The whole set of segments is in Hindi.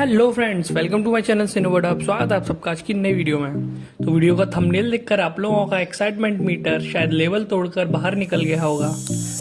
Hello friends welcome to my channel सिनोवर्ड आप स्वागत है आप सबका आज की नई वीडियो में। तो वीडियो का थंबनेल देखकर आप लोगों का एक्साइटमेंट मीटर शायद लेवल तोड़कर बाहर निकल गया होगा।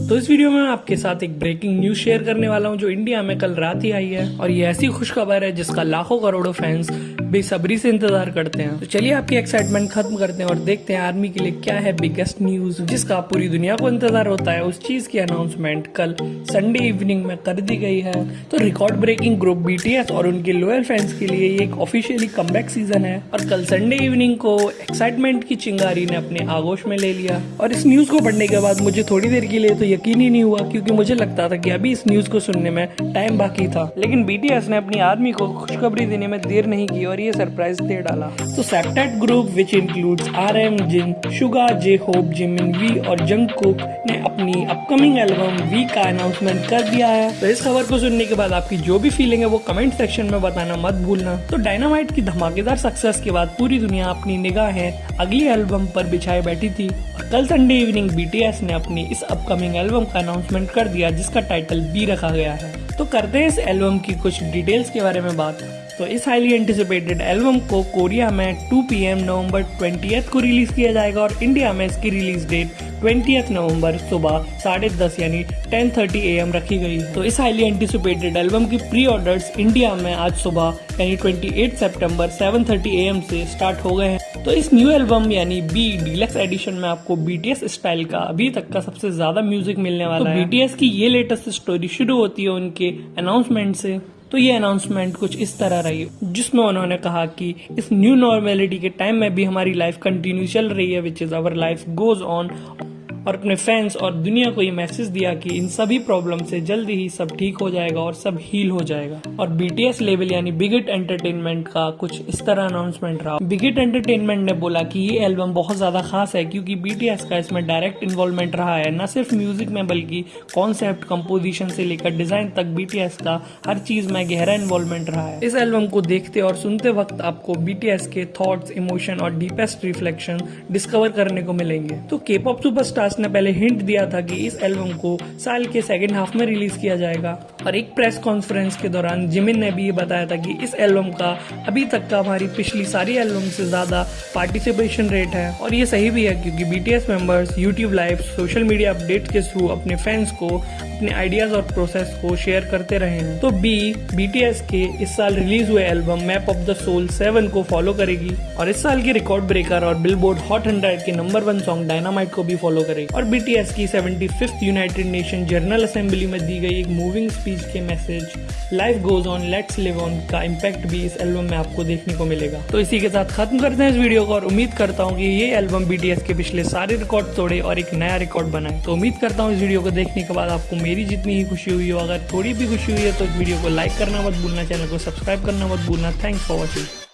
तो इस वीडियो में मैं आपके साथ एक ब्रेकिंग न्यूज़ शेयर करने वाला हूँ, जो इंडिया में कल रात ही आई है। और ये ऐसी खुशखबर है जिसका लाखों करोड़ों फैंस बेसब्री से इंतज़ार करते हैं। तो चलिए आपकी एक्साइटमेंट खत्म करते हैं और देखते हैं आर्मी के लिए क्या है बिगेस्ट न्यूज़ जिसका पूरी दुनिया को इंतज़ार होता है। उस चीज़ की अनाउंसमेंट कल संडे इवनिंग में कर दी गई है। तो रिकॉर्ड ब्रेकिंग ग्रुप बीटीएस और उनके लोयल फैंस के लिए ये एक ऑफिशियली कमबैक सीज़न है। और कल संडे इवनिंग को एक्साइटमेंट की चिंगारी ने अपने आगोश में ले लिया। और इस न्यूज़ को पढ़ने के बाद मुझे थोड़ी देर के लिए तो यकीन ही नहीं हुआ क्योंकि मुझे लगता था कि अभी इस न्यूज़ को सुनने में टाइम बाकी था। लेकिन बीटीएस ने अपनी आर्मी को खुशखबरी देने में देर नहीं की और ये सरप्राइज़ दे डाला। तो septet group which includes R M Jin Suga J Hope Jimin V और जंग कुक ने अपनी अपकमिंग एल्बम वी का अनाउंसमेंट कर दिया है। तो इस खबर को सुनने के बाद आपकी जो भी फीलिंग है, वो कमेंट सेक्शन में बताना मत भूलना। तो डायनामाइट की धमाकेदार सक्सेस के बाद पूरी दुनिया अपनी निगाहें अगली एल्बम पर बिछाए बैठी थी। और कल संडे इवनिंग बीटीएस ने अपनी इस अपकमिंग एल्बम का अनाउंसमेंट कर दिया, जिसका टाइटल बी रखा गया है। तो करते हैं इस एल्बम की कुछ डिटेल्स के बारे में बात। तो इस हाईली एंटिसिपेटेड एल्बम को कोरिया में 2 पीएम नवंबर 20th को रिलीज़ किया जाएगा और इंडिया में इसकी रिलीज़ डेट 20th नवंबर सुबह साढ़े दस यानी 10:30 एम रखी गई तो इस हाईली एंटिसिपेटेड एल्बम की प्री ऑर्डर्स इंडिया में आज सुबह यानी 28 सितंबर 7:30 एम से स्टार्ट हो गए हैं। तो इस न्यू एल्बम यानी बी डीलक्स एडिशन में आपको बीटीएस स्टाइल का अभी तक का सबसे ज़्यादा म्यूज़िक मिलने वाला तो है। बीटीएस की ये लेटेस्ट स्टोरी शुरू होती है उनके अनाउंसमेंट से। तो ये अनाउंसमेंट कुछ इस तरह रही। जिसमें उन्होंने कहा कि इस न्यू नॉर्मेलिटी के टाइम में भी हमारी लाइफ कंटिन्यू चल रही है which is our life goes on और अपने फैंस और दुनिया को ये मैसेज दिया कि इन सभी प्रॉब्लम से जल्दी ही सब ठीक हो जाएगा और सब हील हो जाएगा। और बीटीएस लेवल यानी बिगिट एंटरटेनमेंट का कुछ इस तरह अनाउंसमेंट रहा। बिगिट एंटरटेनमेंट ने बोला कि ये एल्बम बहुत ज़्यादा खास है क्योंकि बीटीएस का इसमें डायरेक्ट इन्वॉल्वमेंट रहा है। न सिर्फ़ म्यूज़िक में बल्कि कॉन्सेप्ट कंपोजिशन से लेकर डिज़ाइन तक बीटीएस का हर चीज़ में गहरा इन्वॉल्वमेंट रहा है। इस एल्बम को देखते और सुनते वक्त आपको बीटीएस के थॉट्स इमोशन और डीपेस्ट रिफ्लेक्शन डिस्कवर करने को मिलेंगे। तो के पॉप सुपरस्टार्स ने पहले हिंट दिया था कि इस एल्बम को साल के सेकेंड हाफ़ में रिलीज़ किया जाएगा। और एक प्रेस कॉन्फ्रेंस के दौरान जिमिन ने भी ये बताया था कि इस एल्बम का अभी तक का हमारी पिछली सारी एल्बम से ज़्यादा पार्टिसिपेशन रेट है। और ये सही भी है क्योंकि BTS members YouTube live social media update के थ्रू अपने फैंस को, अपने आइडियाज़ और प्रोसेस को शेयर करते रहे हैं। तो बी बीटीएस के इस साल रिलीज़ हुए album map of the soul seven को फॉलो करेगी और इस साल के रिकॉर्ड ब्रेकर और बिलबोर्ड हॉट हंड्रेड के नंबर वन सॉन्ग डायनामाइट को भी फॉलो करेगी। और बीटीएस की seventy United Nation General Assembly में दी गई एक मूविंग स्पीच के message life goes on let's live on का इम्पैक्ट भी इस एल्बम में आपको देखने को मिलेगा। तो इसी के साथ खत्म करते हैं इस वीडियो को और उम्मीद करता हूँ कि ये एल्बम बीटीएस के पिछले सारे रिकॉर्ड तोड़े और एक नया रिकॉर्ड बनाए। तो उम्मीद करता हूँ इस वीडियो को देखने के बाद आपको मेरी जितनी ही खुशी हुई हो, अगर थोड़ी भी खुशी हुई है तो इस वीडियो को लाइक करना मत भूलना चैनल को सब्सक्राइब करना मत भूलना। Thanks for watching